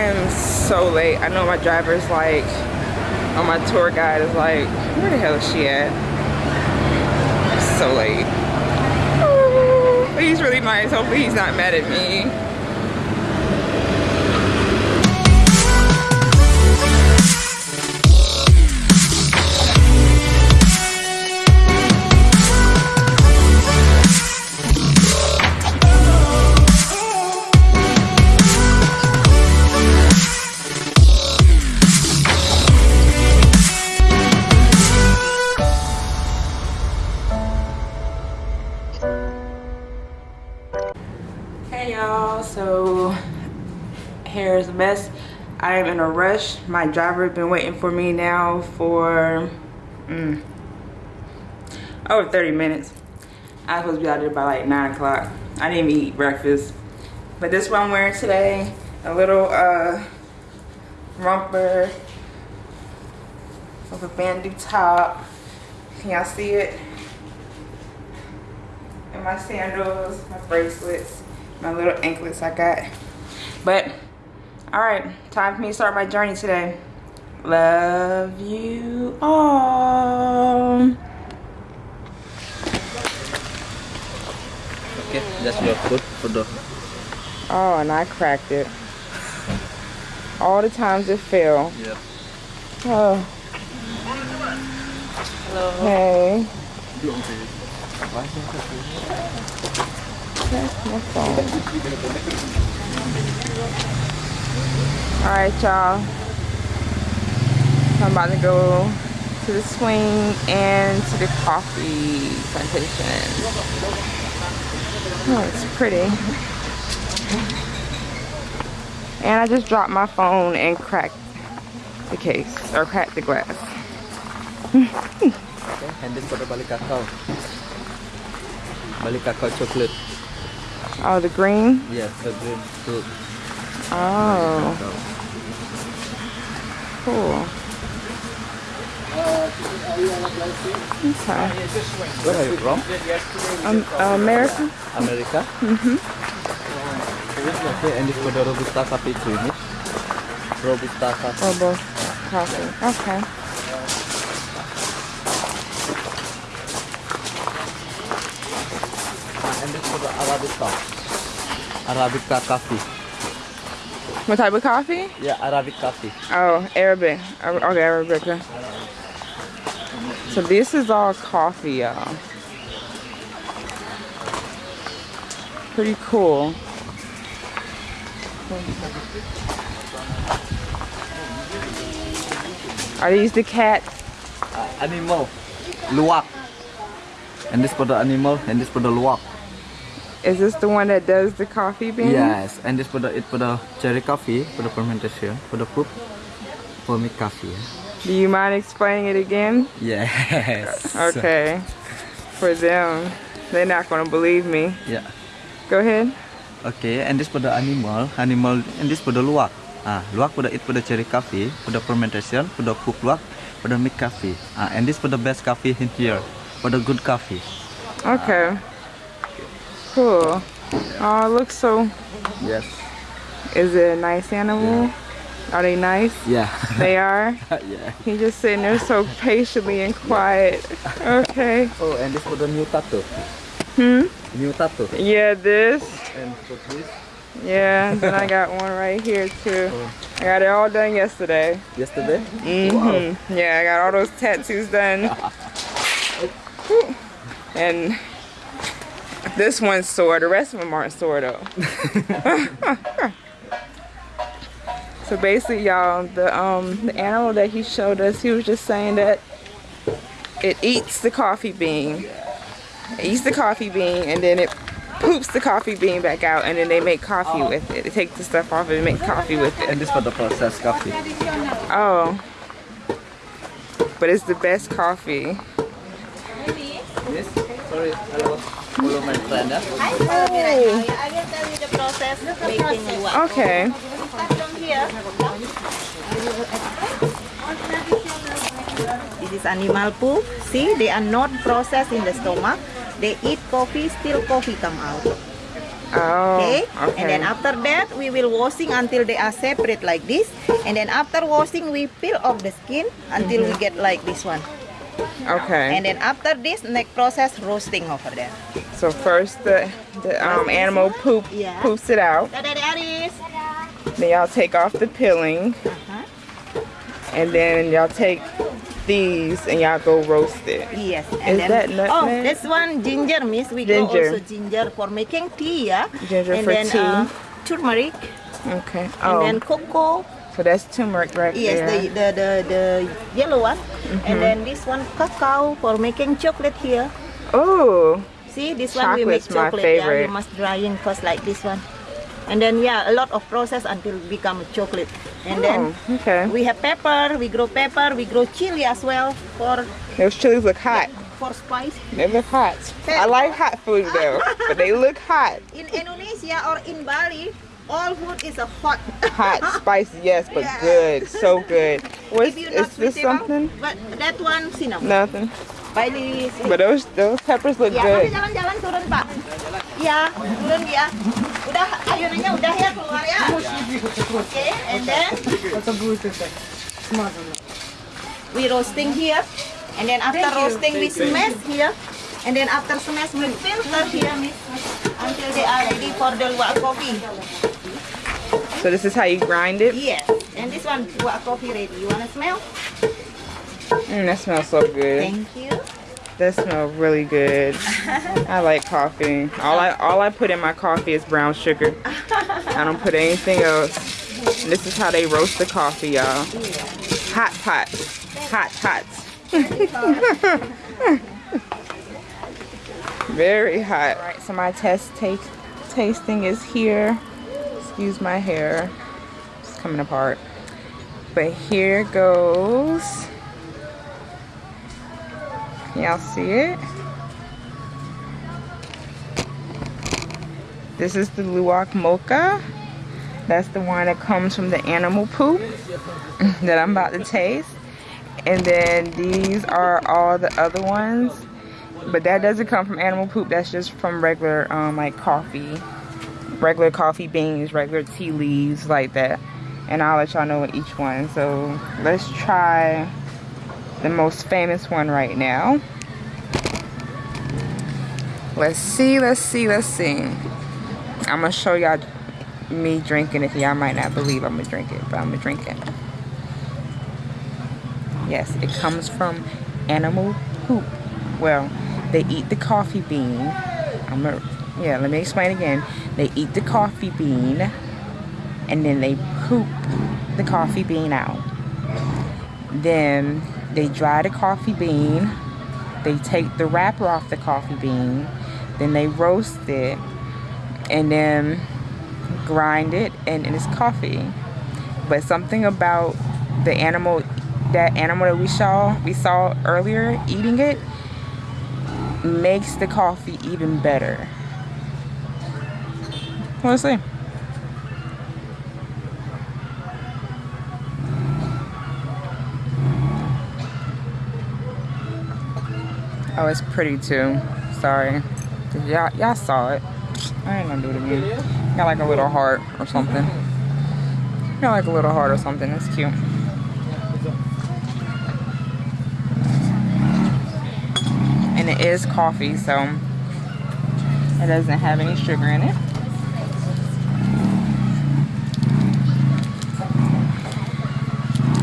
am so late. I know my driver's like, or my tour guide is like, where the hell is she at? So late. Ooh, he's really nice. Hopefully he's not mad at me. In a rush. My driver has been waiting for me now for mm, over 30 minutes. I was supposed to be out there by like 9 o'clock. I didn't even eat breakfast. But this is what I'm wearing today. A little uh, romper with a bandy top. Can y'all see it? And my sandals, my bracelets my little anklets I got. But, all right, time for me to start my journey today. Love you all. Okay, that's your food for the. Oh, and I cracked it. All the times it fell. Yeah. Oh. Hello. Hey. That's my phone. Alright, y'all. I'm about to go to the swing and to the coffee plantation. Oh, it's pretty. And I just dropped my phone and cracked the case, or cracked the glass. Okay, and this for the balik kakao. Balik kakao chocolate. Oh, the green? Yes, the green fruit. Oh. Cool. Okay. Where are you from? Um, America? America? Mm-hmm. Okay, and this for the Robusta coffee creamy. Robusta coffee. Or both coffee. Okay. And this for the Arabica. Arabica coffee. What type of coffee? Yeah, Arabic coffee. Oh, Arabic. Ar- Okay, Arabica. So this is all coffee, y'all. Pretty cool. Are these the cats? Uh, animal. Luwak. And this for the animal, and this for the luwak. Is this the one that does the coffee bean? Yes, and this for the it for the cherry coffee for the fermentation for the fruit for me coffee. Do you mind explaining it again? Yes. Okay. For them. They're not going to believe me. Yeah. Go ahead. Okay, and this for the animal, animal, and this for the luwak. Ah, luwak for the it for the cherry coffee, for the fermentation, for the cook luwak, for the milk coffee. Ah, and this for the best coffee in here, for the good coffee. Okay. Cool. Oh, it looks so. Yes. Is it a nice animal? Are they nice? Yeah. They are? yeah. He's just sitting there so patiently and quiet. Okay. Oh, and this for the new tattoo. Hmm? New tattoo. Yeah, this. And for this, Yeah, and then I got one right here too. I got it all done yesterday. yesterday. hmm Yeah, I got all those tattoos done. And this one's sore. The rest of them aren't sore though. so basically, y'all, the um the animal that he showed us, he was just saying that it eats the coffee bean. It eats the coffee bean and then it poops the coffee bean back out and then they make coffee with it. They take the stuff off and make coffee with it. And this for the processed coffee. Oh. But it's the best coffee. This, sorry, I was follow my friend. Yeah? I will tell you the process making luwak. Okay. Start from here. This is animal poop. See, they are not processed in the stomach. They eat coffee, still coffee come out. Oh, Okay? okay. And then after that, we will washing until they are separate like this. And then after washing, we peel off the skin until we get like this one. Okay. And then after this, next process roasting over there. so first the the um animal poop Yeah. poops it out. Then y'all take off the peeling, Uh-huh. and then y'all take these and y'all go roast it. Yes. Is that nutmeg? Oh, this one ginger, miss. We Ginger. go also ginger for making tea, yeah. Ginger and for then, tea. Uh, turmeric, Okay. and Oh, then cocoa. So that's turmeric right Yes, there. the, the the the yellow one. Mm-hmm. And then this one cacao for making chocolate here. Oh, See, this one we make Chocolate's my chocolate. Yeah, favorite. you must drying first like this one. And then yeah, a lot of process until become chocolate. And then oh, okay. we have pepper. We grow pepper. We grow chili as well for Those chilies look hot. for spice. They look hot. I like hot food though, but they look hot. In Indonesia or in Bali, all food is a hot. Hot, spicy, yes, but Yeah. good, so good. What's, you is not this sweet enough, something? But that one cinnamon. Nothing. Bali. But those those peppers look Ya, good. tapi jalan-jalan turun Pak. Ya, turun ya. Udah ayunannya udah ya keluar ya. Oke, and then we roasting here, and then after roasting we smash here, and then after smash we filter here, miss, until they are ready for the luwak coffee. So this is how you grind it. Yes, and this one luwak coffee ready. You wanna smell? Mm, that smells so good. Thank you. That smells really good. I like coffee. All I all I put in my coffee is brown sugar. I don't put anything else. And this is how they roast the coffee, y'all. Hot pots. Hot pots. Very hot. All right, so my test take tasting is here. Excuse my hair. It's coming apart. But here goes. Y'all see it? This is the Luwak Mocha. That's the one that comes from the animal poop that I'm about to taste. And then these are all the other ones. But that doesn't come from animal poop. That's just from regular um, like coffee. Regular coffee beans, regular tea leaves like that. And I'll let y'all know what each one. So let's try the most famous one right now. Let's see, let's see, let's see. I'm gonna show y'all me drinking it. Y'all might not believe I'm gonna drink it, but I'm gonna drink it. Yes, it comes from animal poop. Well, they eat the coffee bean. I'm gonna, yeah, let me explain again. They eat the coffee bean and then they poop the coffee bean out. Then they dry the coffee bean. They take the wrapper off the coffee bean. Then they roast it and then grind it and, and it's coffee. But something about the animal that animal that we saw we saw earlier eating it makes the coffee even better. Let's see. Oh, it's pretty too. Sorry. Y'all, y'all saw it. I ain't gonna do it again. Got like a little heart or something. Got like a little heart or something. It's cute. And it is coffee, so it doesn't have any sugar in it.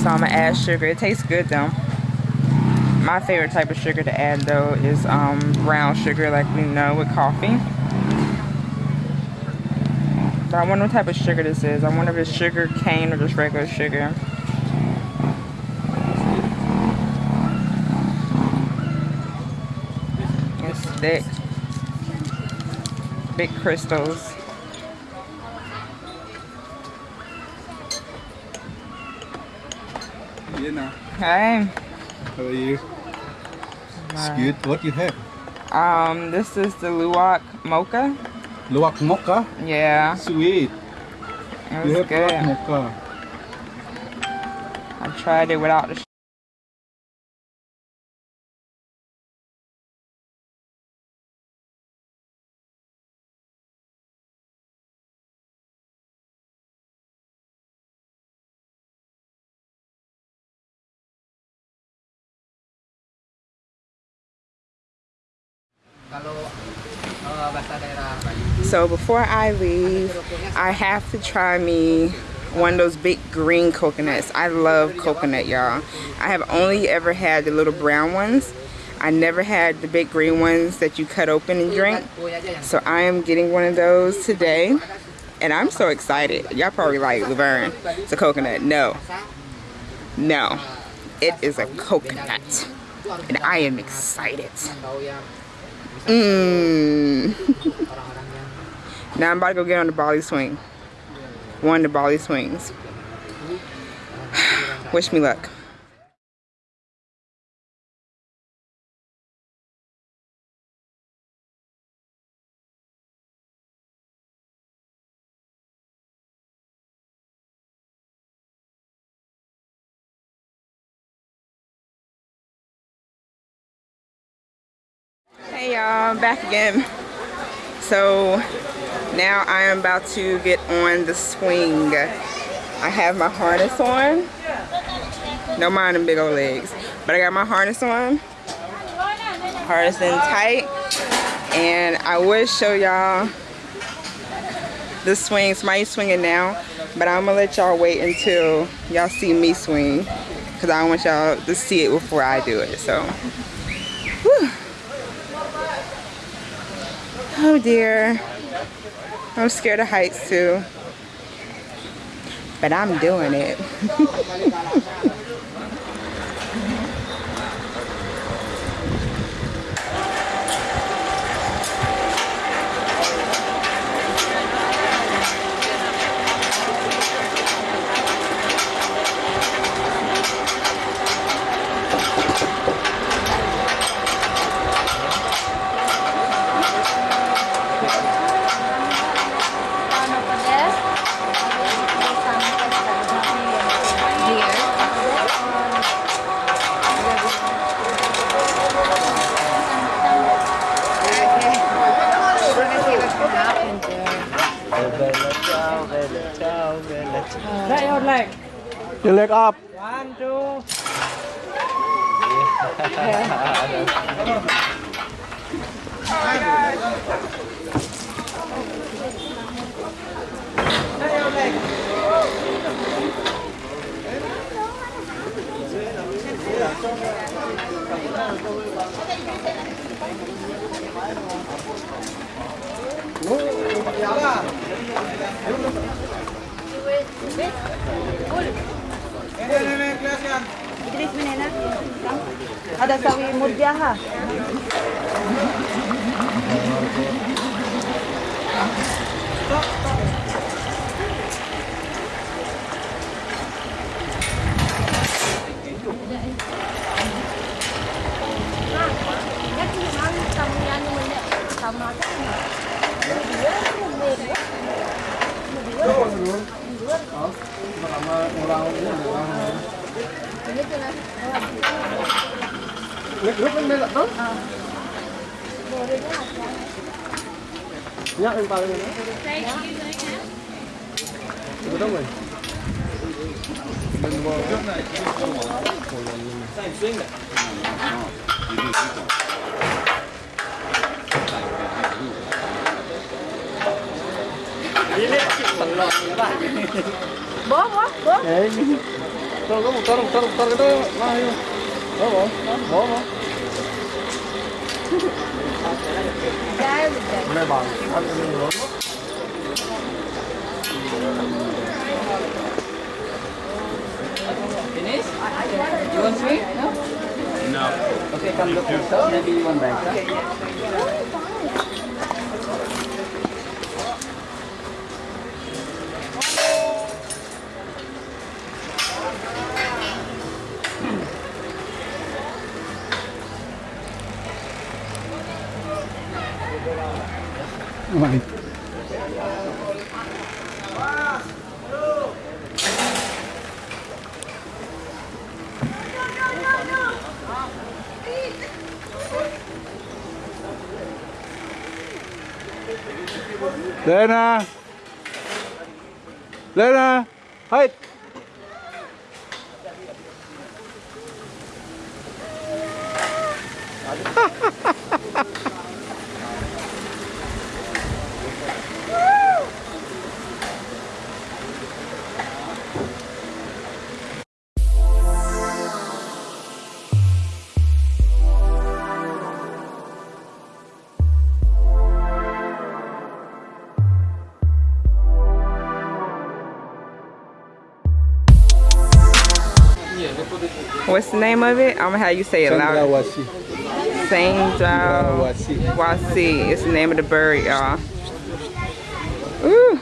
So I'm gonna add sugar. It tastes good though. My favorite type of sugar to add though is um, brown sugar like we know with coffee. But I wonder what type of sugar this is. I wonder if it's sugar cane or just regular sugar. It's thick. Big crystals. Hey. how are you? It's good. What do you have? Um, this is the Luwak Mocha. Luwak mocha, Yeah, sweet. it was good. mocha. I tried it without the So before I leave, I have to try me one of those big green coconuts. I love coconut, y'all. I have only ever had the little brown ones. I never had the big green ones that you cut open and drink. So I am getting one of those today. And I'm so excited. Y'all probably like, Laverne, it's a coconut. No. No. It is a coconut. And I am excited. Mmm. Now I'm about to go get on the Bali swing. One of the Bali swings. Wish me luck. Hey y'all, back again. So now I am about to get on the swing. I have my harness on. No mind them big old legs. But I got my harness on. Harness in tight. And I would show y'all the swing. Somebody's swinging now. But I'm gonna let y'all wait until y'all see me swing. Cause I want y'all to see it before I do it. So whew. Oh dear. I'm scared of heights too. But I'm doing it. Your leg up. One, two. Idris Ada sawi murjaha. Vào đây nữa? Được đâu rồi? Mình vào trước này. Bố bố bố. Tôi có một con con con cái đó mà hiểu. Bố. Bố bố. Này bằng ăn cái lớn. Finish? You want sweet? No? No. Okay, come look yourself. Maybe you want back. Huh? Mày. Lên à Lên à Hết. What's the name of it? I'm gonna have you say it loud. Wasi. Wasi. It's the name of the bird, y'all. Ooh.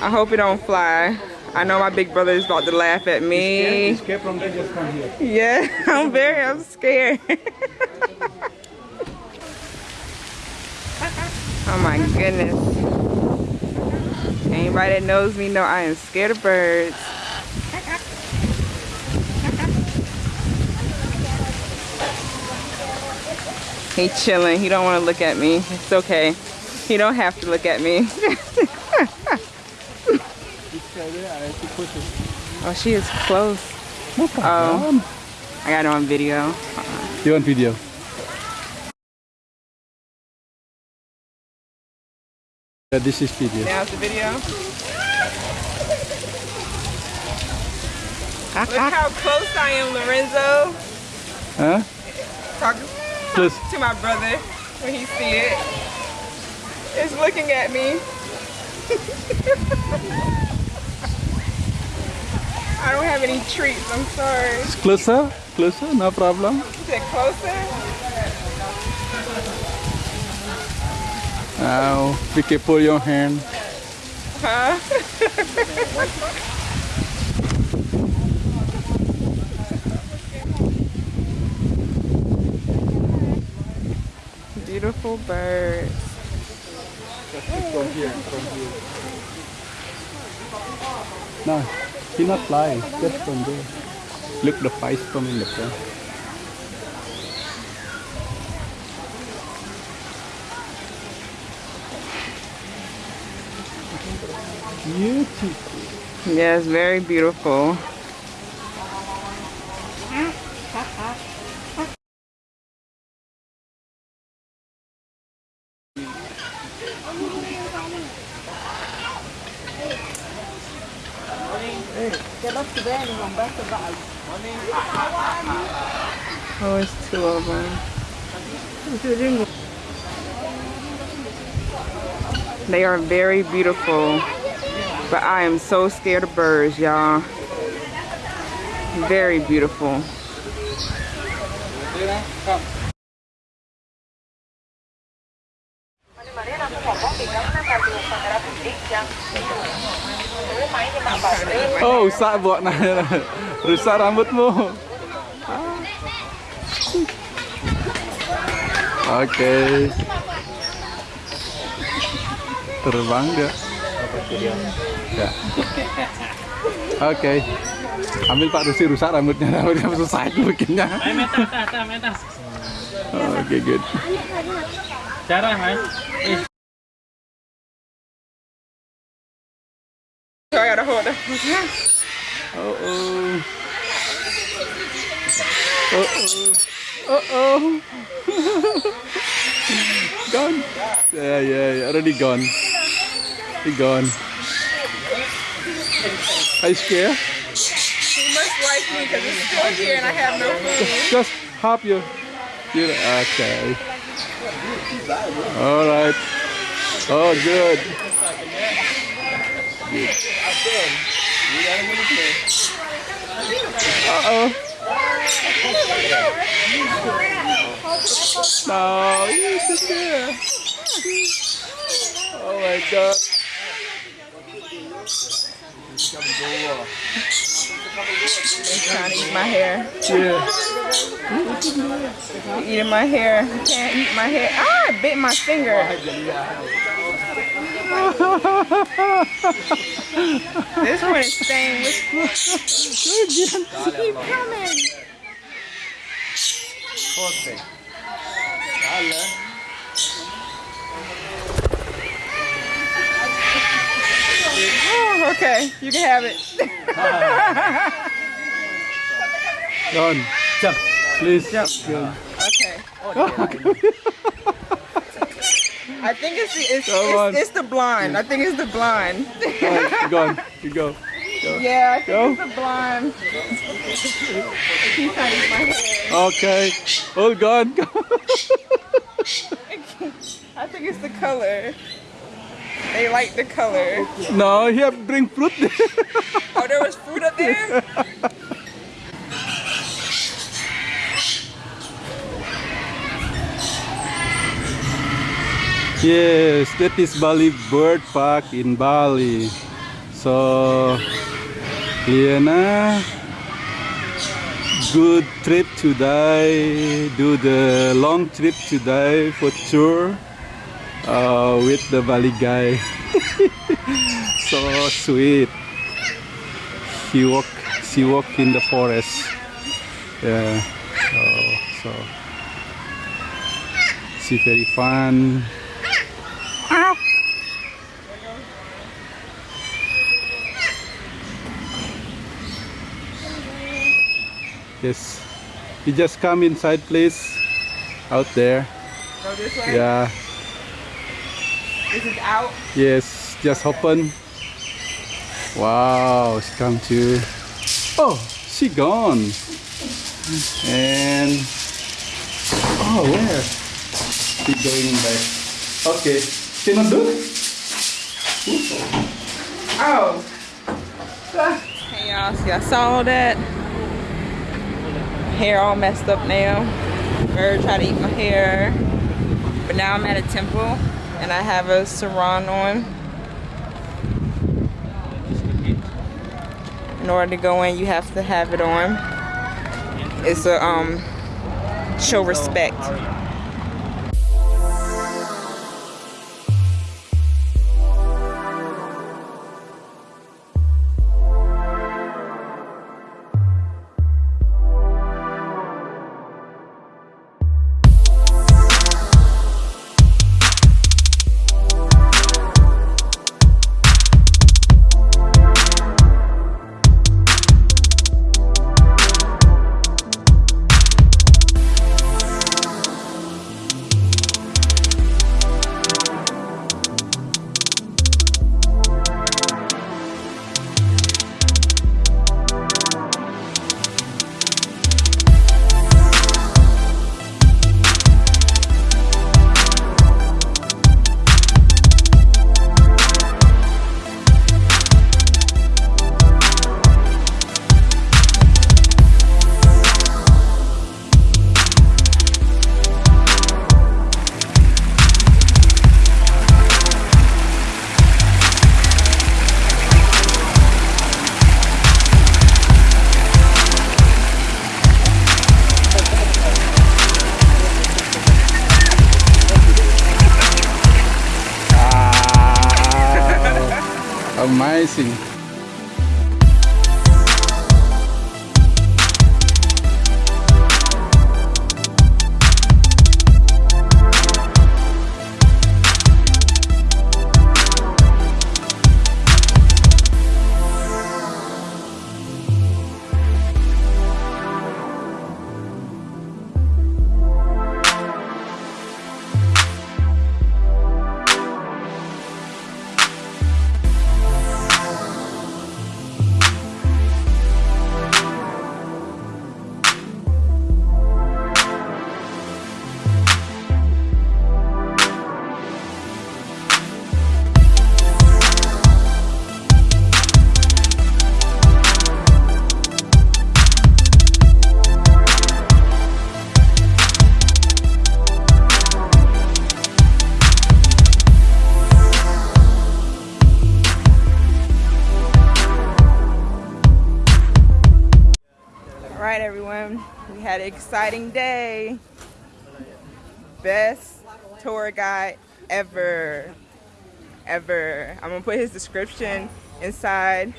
I hope it don't fly. I know my big brother is about to laugh at me. Escape from there, just come here. Yeah, I'm very, I'm scared. oh my goodness. Anybody that knows me know I am scared of birds. He chilling. He don't want to look at me. It's okay. He don't have to look at me. oh, she is close. Oh, I got it on video. You on video? Yeah, this is video. Now's the video. Look how close I am, Lorenzo. Huh? Talk Close. to my brother when he see it. It's looking at me. I don't have any treats, I'm sorry. Closer, closer, no problem. Is it closer? Now, be careful your hand. Huh? Beautiful birds. From here, from here. No, he not fly, just from there. Look the face from in the front. Beautiful. Yes, very beautiful. Are very beautiful. But I am so scared of birds, y'all. Very beautiful. Oh, buat nah. Rusak rambutmu. Ah. Oke. Terbang dia. Ya. Oke. Ambil Pak Rusi rusak rambutnya, rambutnya susah itu bikinnya. Oke, good. Cara mas. So I gotta hold it. Oh oh. Oh oh. Oh oh. Gone. Yeah, yeah, already gone. He gone. Are you scared? He must like me because it's still here and I have no food. Just hop you. you okay. All right. Oh, good. Good. Uh oh. No, you're just there. Oh my god. He's trying to eat my hair. Yeah. Eating my hair. He can't eat my hair. Ah, I bit my finger. This one is staying with Keep coming. Oh, okay, you can have it. John, jump. Please. Jump. Go. Okay. Oh, I think it's the, it's, it's, it's the blonde. I think it's the blonde. You go. You go. yeah, I think Go. it's the blonde. He's trying to eat my hair. Okay. All gone. I think it's the color. They like the color. no, here bring fruit. Oh, there was fruit up there? Yes, that is Bali Bird Park in Bali. So, Liana, good trip today. Do the long trip today for tour uh, with the Bali guy. so sweet. He walk, she walk in the forest. Yeah. So, so she very fun. Yes. You just come inside please. Out there. Go this way. Yeah. This is out. Yes. Just open. Wow. She come to. Oh, she gone. And oh, where? She going back. Okay. Cannot do. Oh. Hey y'all, see I saw that. Hair all messed up now. Bird tried to eat my hair. But now I'm at a temple and I have a sarong on. In order to go in, you have to have it on. It's a um show respect. An exciting day. Best tour guide ever. Ever. I'm to put his description inside.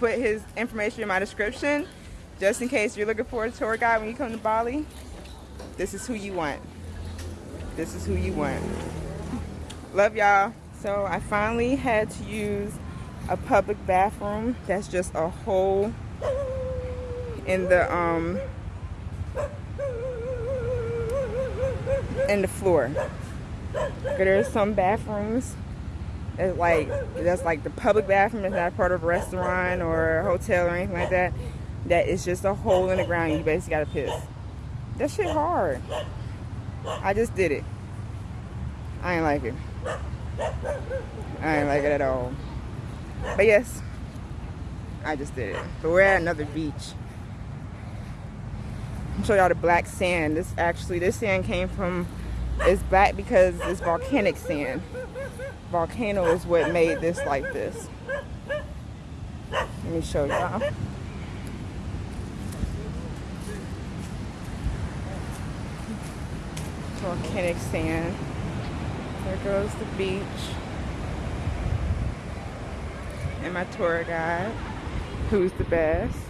Put his information in my description. Just in case you're looking for a tour guide when you come to Bali. This is who you want. This is who you want. Love y'all. So I finally had to use a public bathroom that's just a hole in the um in the floor. There's some bathrooms that's like that's like the public bathroom is not part of a restaurant or a hotel or anything like that. That is just a hole in the ground. You basically gotta piss. That shit hard. I just did it. I ain't like it. I ain't like it at all. But yes, I just did it. But we're at another beach show y'all the black sand. This actually, this sand came from It's black because it's volcanic sand. Volcano is what made this like this. Let me show y'all. Volcanic sand. There goes the beach. And my tour guide, who's the best.